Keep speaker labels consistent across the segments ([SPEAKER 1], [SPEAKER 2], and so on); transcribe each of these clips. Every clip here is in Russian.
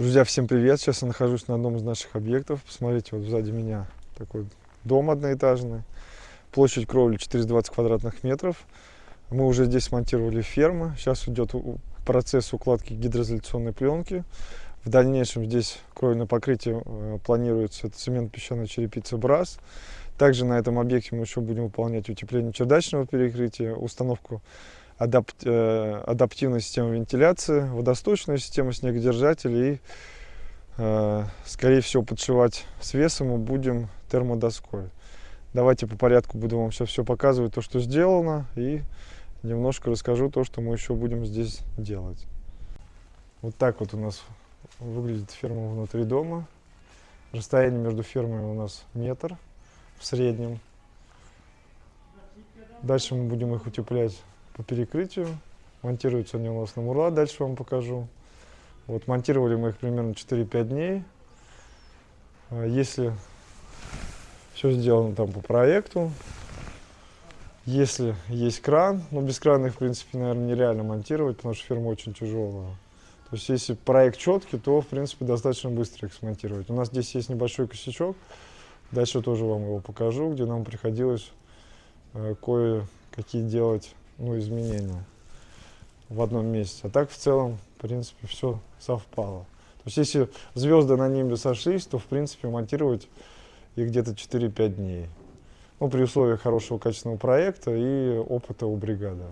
[SPEAKER 1] Друзья, всем привет! Сейчас я нахожусь на одном из наших объектов. Посмотрите, вот сзади меня такой дом одноэтажный. Площадь кровли 420 квадратных метров. Мы уже здесь смонтировали фермы. Сейчас идет процесс укладки гидроизоляционной пленки. В дальнейшем здесь кровельное покрытие э, планируется. Цемент песчаная черепица БРАС. Также на этом объекте мы еще будем выполнять утепление чердачного перекрытия, установку адапт, э, адаптивной системы вентиляции, водосточную систему снегодержателей и, э, скорее всего, подшивать с весом мы будем термодоской. Давайте по порядку буду вам сейчас все показывать, то, что сделано, и немножко расскажу то, что мы еще будем здесь делать. Вот так вот у нас выглядит ферма внутри дома. Расстояние между фермами у нас метр в среднем. Дальше мы будем их утеплять по перекрытию. Монтируются они у нас на мурла, дальше вам покажу. Вот монтировали мы их примерно 4-5 дней. А если все сделано там по проекту, если есть кран, но без крана их, в принципе, наверное, нереально монтировать, потому что ферма очень тяжелая. То есть, если проект четкий, то, в принципе, достаточно быстро их смонтировать. У нас здесь есть небольшой косячок, дальше тоже вам его покажу, где нам приходилось э, кое-какие делать ну, изменения в одном месте. А так в целом, в принципе, все совпало. То есть если звезды на небе сошлись, то в принципе монтировать их где-то 4-5 дней. Ну, при условии хорошего качественного проекта и опыта у бригады.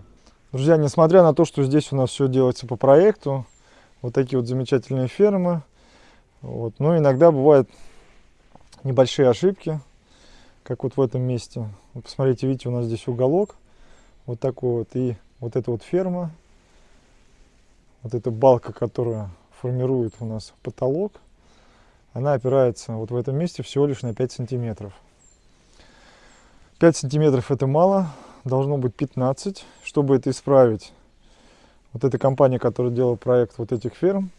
[SPEAKER 1] Друзья, несмотря на то, что здесь у нас все делается по проекту, вот такие вот замечательные фермы, вот, но иногда бывают небольшие ошибки, как вот в этом месте. Вот посмотрите, видите, у нас здесь уголок, вот такой вот. И вот эта вот ферма, вот эта балка, которая формирует у нас потолок, она опирается вот в этом месте всего лишь на 5 сантиметров. 5 сантиметров это мало, должно быть 15. Чтобы это исправить, вот эта компания, которая делала проект вот этих ферм,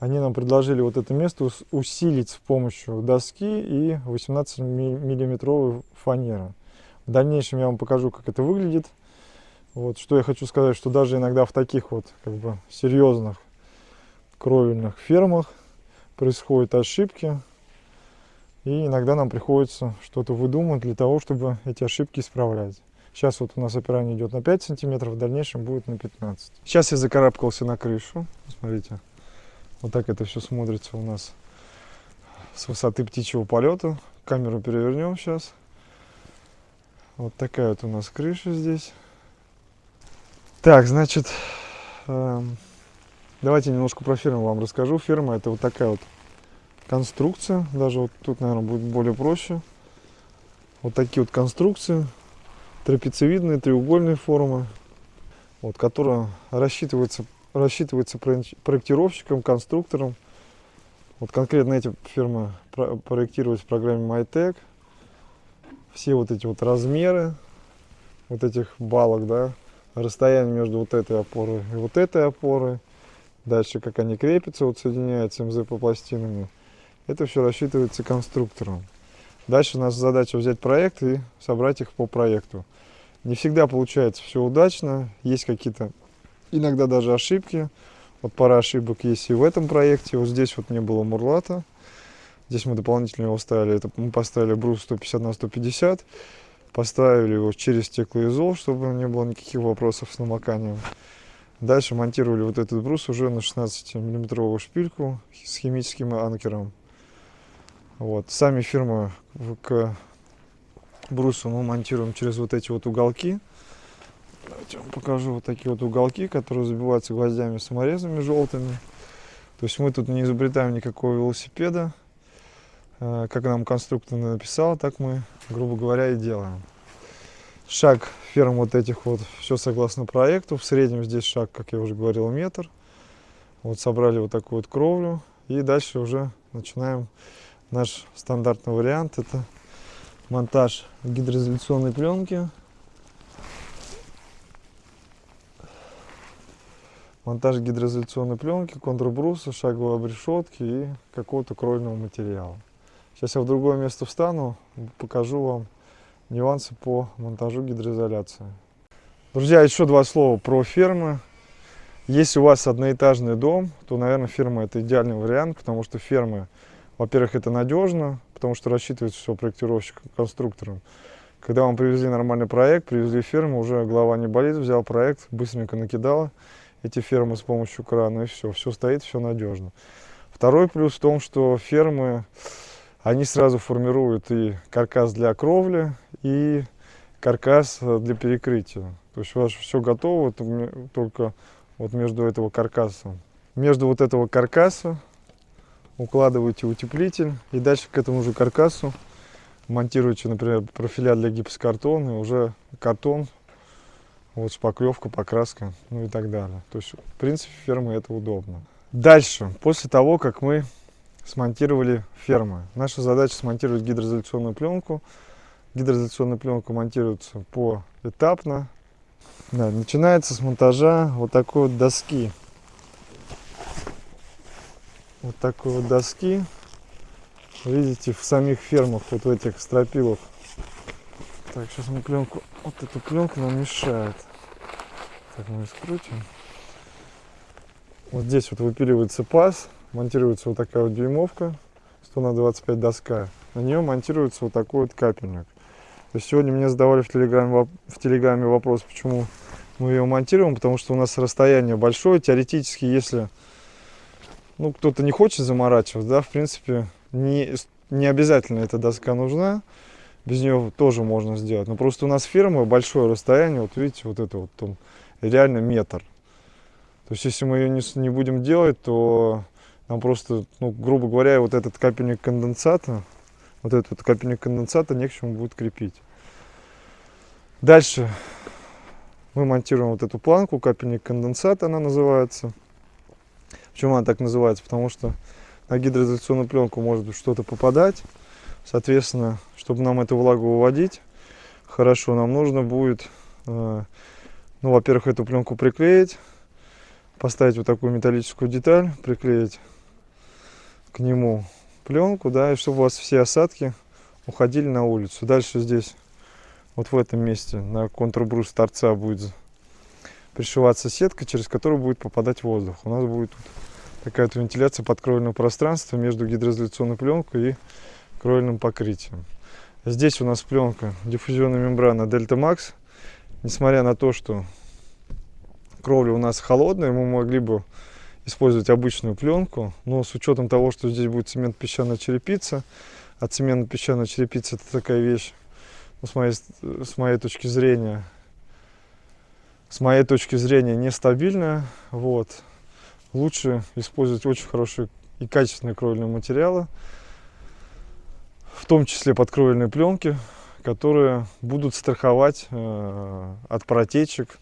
[SPEAKER 1] они нам предложили вот это место усилить с помощью доски и 18 миллиметровой фанеры. В дальнейшем я вам покажу, как это выглядит. Вот, что я хочу сказать, что даже иногда в таких вот как бы серьезных кровельных фермах происходят ошибки. И иногда нам приходится что-то выдумать для того, чтобы эти ошибки исправлять. Сейчас вот у нас опирание идет на 5 сантиметров, в дальнейшем будет на 15. Сейчас я закарабкался на крышу. Смотрите, вот так это все смотрится у нас с высоты птичьего полета. Камеру перевернем сейчас. Вот такая вот у нас крыша здесь. Так, значит, э, давайте немножко про фирму вам расскажу. Фирма это вот такая вот конструкция. Даже вот тут, наверное, будет более проще. Вот такие вот конструкции. Трапециевидные, треугольные формы. Вот, которая рассчитывается, рассчитывается проектировщиком, конструктором. Вот конкретно эти фирмы проектировались в программе MyTech все вот эти вот размеры вот этих балок, да, расстояние между вот этой опорой и вот этой опорой, дальше как они крепятся, вот соединяются МЗП пластинами, это все рассчитывается конструктором. Дальше у нас задача взять проект и собрать их по проекту. Не всегда получается все удачно, есть какие-то иногда даже ошибки. Вот пара ошибок есть и в этом проекте. Вот здесь вот не было мурлата. Здесь мы дополнительно его ставили, это мы поставили брус 150 на 150, поставили его через стеклоизол, чтобы не было никаких вопросов с намоканием. Дальше монтировали вот этот брус уже на 16 миллиметровую шпильку с химическим анкером. Вот. Сами фирмы к брусу мы монтируем через вот эти вот уголки. Давайте вам покажу вот такие вот уголки, которые забиваются гвоздями саморезами желтыми. То есть мы тут не изобретаем никакого велосипеда. Э, как нам конструктор написал, так мы, грубо говоря, и делаем. Шаг ферм вот этих вот, все согласно проекту. В среднем здесь шаг, как я уже говорил, метр. Вот собрали вот такую вот кровлю. И дальше уже начинаем наш стандартный вариант. Это монтаж гидроизоляционной пленки. Монтаж гидроизоляционной пленки, контрбруса, шаговой обрешетки и какого-то кровельного материала. Сейчас я в другое место встану, покажу вам нюансы по монтажу гидроизоляции. Друзья, еще два слова про фермы. Если у вас одноэтажный дом, то, наверное, ферма это идеальный вариант, потому что фермы, во-первых, это надежно, потому что рассчитывается все проектировщиком, конструктором. Когда вам привезли нормальный проект, привезли ферму, уже голова не болит, взял проект, быстренько накидала эти фермы с помощью крана, и все, все стоит, все надежно. Второй плюс в том, что фермы, они сразу формируют и каркас для кровли, и каркас для перекрытия. То есть у вас все готово, только вот между этого каркаса. Между вот этого каркаса укладываете утеплитель, и дальше к этому же каркасу монтируете, например, профиля для гипсокартона, уже картон, вот шпаклевка, покраска, ну и так далее. То есть, в принципе, фермы это удобно. Дальше, после того, как мы смонтировали фермы, наша задача смонтировать гидроизоляционную пленку. Гидроизоляционная пленка монтируется поэтапно. Да, начинается с монтажа вот такой вот доски. Вот такой вот доски видите, в самих фермах, вот в этих стропилах. Так, сейчас мы пленку, вот эту пленку нам мешает. Так, мы ее скрутим. Вот здесь вот выпиливается паз, монтируется вот такая вот дюймовка, 100 на 25 доска. На нее монтируется вот такой вот капельник. То есть сегодня мне задавали в телеграме, в телеграме вопрос, почему мы ее монтируем, потому что у нас расстояние большое. Теоретически, если ну, кто-то не хочет заморачиваться, да, в принципе, не, не обязательно эта доска нужна, без нее тоже можно сделать. Но просто у нас фирма большое расстояние, вот видите, вот это вот он, реально метр. То есть если мы ее не, не будем делать, то нам просто, ну, грубо говоря, вот этот капельник конденсата, вот этот вот капельник конденсата не к чему будет крепить. Дальше мы монтируем вот эту планку, капельник конденсата она называется. Почему она так называется? Потому что на гидроизоляционную пленку может что-то попадать. Соответственно, чтобы нам эту влагу выводить хорошо, нам нужно будет, э, ну, во-первых, эту пленку приклеить, поставить вот такую металлическую деталь, приклеить к нему пленку, да, и чтобы у вас все осадки уходили на улицу. Дальше здесь, вот в этом месте, на контрбрус торца будет пришиваться сетка, через которую будет попадать воздух. У нас будет тут такая вот вентиляция подкровельного пространства между гидроизоляционной пленкой и кровельным покрытием. Здесь у нас пленка диффузионная мембрана Delta Max. Несмотря на то, что кровля у нас холодная, мы могли бы использовать обычную пленку, но с учетом того, что здесь будет цемент-песчаная черепица, а цемент-песчаная черепица это такая вещь, ну, с, моей, с моей точки зрения, с моей точки зрения нестабильная, вот, лучше использовать очень хорошие и качественные кровельные материалы, в том числе подкровельные пленки, которые будут страховать э, от протечек,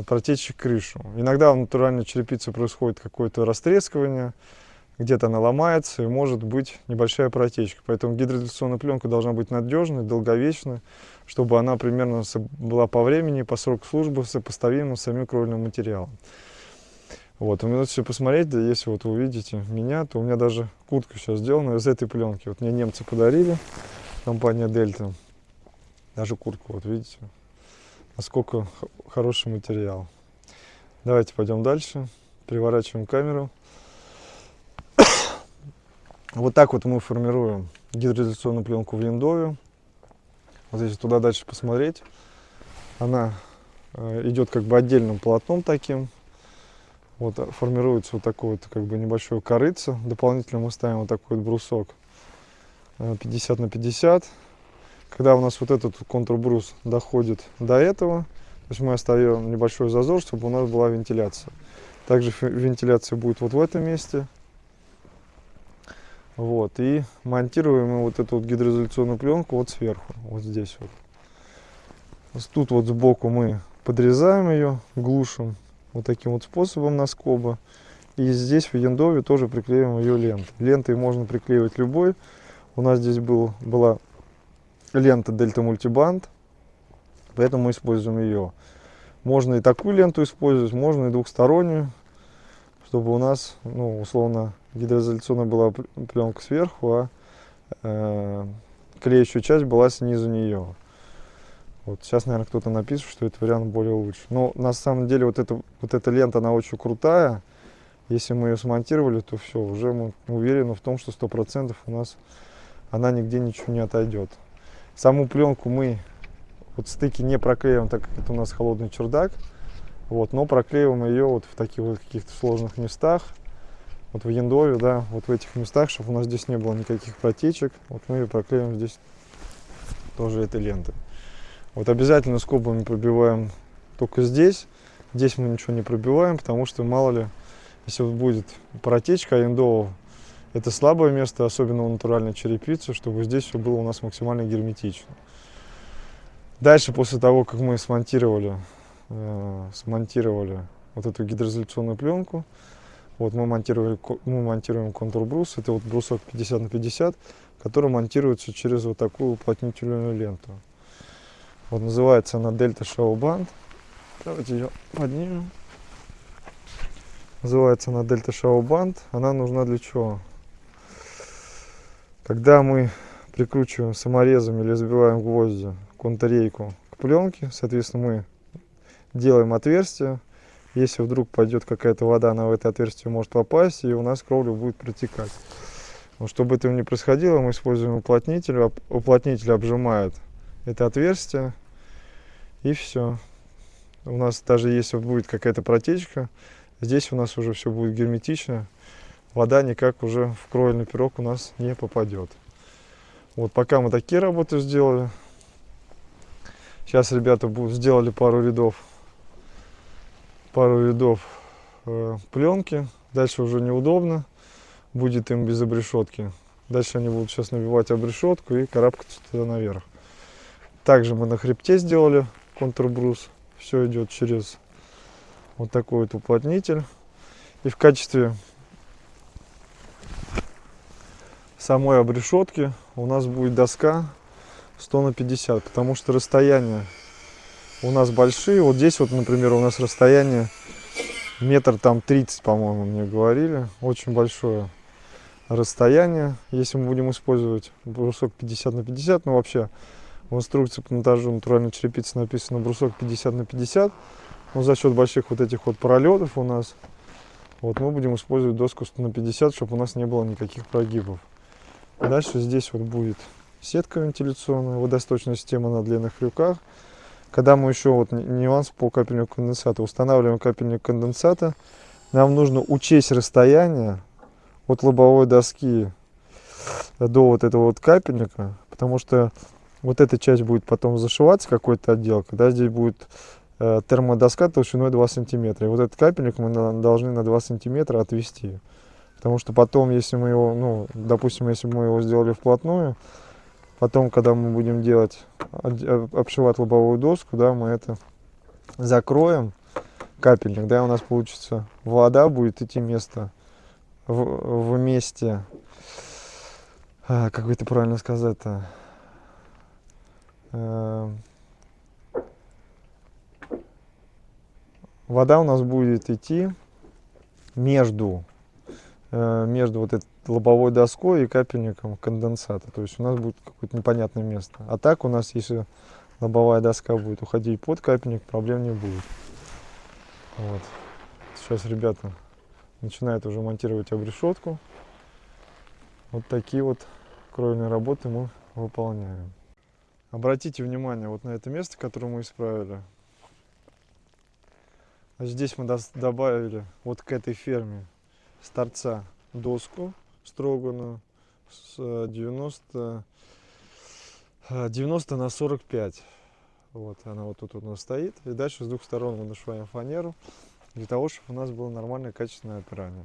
[SPEAKER 1] от протечек крышу. Иногда в натуральной черепице происходит какое-то растрескивание, где-то она ломается и может быть небольшая протечка. Поэтому гидроизоляционная пленка должна быть надежной, долговечной, чтобы она примерно была по времени, по сроку службы сопоставима с самим кровельным материалом. Вот, вы можете посмотреть, да, если вот вы увидите меня, то у меня даже куртка сейчас сделана из этой пленки. Вот мне немцы подарили, компания Дельта. Даже куртку, вот видите, насколько хороший материал. Давайте пойдем дальше, переворачиваем камеру. Вот так вот мы формируем гидроизоляционную пленку в Линдове. Вот если туда дальше посмотреть, она э, идет как бы отдельным полотном таким, вот а, формируется вот такой вот как бы небольшой корыца. Дополнительно мы ставим вот такой вот брусок 50 э, на 50. Когда у нас вот этот контрбрус доходит до этого, то есть мы оставим небольшой зазор, чтобы у нас была вентиляция. Также вентиляция будет вот в этом месте. Вот, и монтируем мы вот эту вот гидроизоляционную пленку вот сверху, вот здесь вот. Тут вот сбоку мы подрезаем ее, глушим вот таким вот способом на скоба. И здесь в яндове тоже приклеим ее лентой. Лентой можно приклеивать любой. У нас здесь был, была лента Delta Multiband, поэтому мы используем ее. Можно и такую ленту использовать, можно и двухстороннюю, чтобы у нас, ну, условно, гидроизоляционная была пленка сверху, а э, клеящая часть была снизу нее. Вот сейчас, наверное, кто-то напишет, что этот вариант более лучше. Но на самом деле вот, эта вот эта лента, она очень крутая. Если мы ее смонтировали, то все, уже мы уверены в том, что 100% у нас она нигде ничего не отойдет. Саму пленку мы вот стыки не проклеиваем, так как это у нас холодный чердак. Вот, но проклеиваем ее вот в таких вот каких-то сложных местах. Вот в яндове, да, вот в этих местах, чтобы у нас здесь не было никаких протечек. Вот мы ее проклеиваем здесь тоже этой лентой. Вот обязательно скобами пробиваем только здесь. Здесь мы ничего не пробиваем, потому что мало ли если будет протечка индового, это слабое место, особенно у натуральной черепицы, чтобы здесь все было у нас максимально герметично. Дальше, после того, как мы смонтировали, э, смонтировали вот эту гидроизоляционную пленку, вот мы, монтировали, мы монтируем контур-брус, это вот брусок 50 на 50, который монтируется через вот такую уплотнительную ленту. Вот называется она Delta Show Band. Давайте ее поднимем. Называется она Delta Show Band. Она нужна для чего? Когда мы прикручиваем саморезом или забиваем гвозди контррейку к пленке, соответственно, мы делаем отверстие. Если вдруг пойдет какая-то вода, она в это отверстие может попасть, и у нас кровля будет протекать. Но чтобы этого не происходило, мы используем уплотнитель. Уплотнитель обжимает это отверстие, и все. У нас даже если будет какая-то протечка, Здесь у нас уже все будет герметично. Вода никак уже в кровельный пирог у нас не попадет. Вот пока мы такие работы сделали. Сейчас ребята сделали пару рядов, пару рядов э, пленки. Дальше уже неудобно будет им без обрешетки. Дальше они будут сейчас набивать обрешетку и карабкаться туда наверх. Также мы на хребте сделали контрбрус. Все идет через вот такой вот уплотнитель. И в качестве самой обрешетки у нас будет доска 100 на 50, потому что расстояние у нас большие. Вот здесь вот, например, у нас расстояние метр там 30, по-моему, мне говорили. Очень большое расстояние. Если мы будем использовать брусок 50 на 50, ну вообще в инструкции по монтажу натуральной черепицы написано брусок 50 на 50, но за счет больших вот этих вот пролетов у нас, вот мы будем использовать доску 100 на 50, чтобы у нас не было никаких прогибов. Дальше здесь вот будет сетка вентиляционная, водосточная система на длинных крюках. Когда мы еще, вот нюанс по капельнику конденсата, устанавливаем капельник конденсата, нам нужно учесть расстояние от лобовой доски до вот этого вот капельника, потому что вот эта часть будет потом зашиваться, какой-то отдел, когда здесь будет Э, термодоска толщиной 2 сантиметра. И вот этот капельник мы должны на 2 сантиметра отвести. Потому что потом, если мы его, ну, допустим, если мы его сделали вплотную, потом, когда мы будем делать, обшивать лобовую доску, да, мы это закроем, капельник, да, у нас получится вода будет идти место в, в месте, а, как это правильно сказать-то, э, вода у нас будет идти между, между вот этой лобовой доской и капельником конденсата. То есть у нас будет какое-то непонятное место. А так у нас, если лобовая доска будет уходить под капельник, проблем не будет. Вот. Сейчас ребята начинают уже монтировать обрешетку. Вот такие вот кровельные работы мы выполняем. Обратите внимание вот на это место, которое мы исправили. Здесь мы добавили вот к этой ферме с торца доску строганную с 90, э, 90 э, на 45. Вот она вот тут у нас стоит. И дальше с двух сторон мы нашиваем фанеру для того, чтобы у нас было нормальное качественное опирание.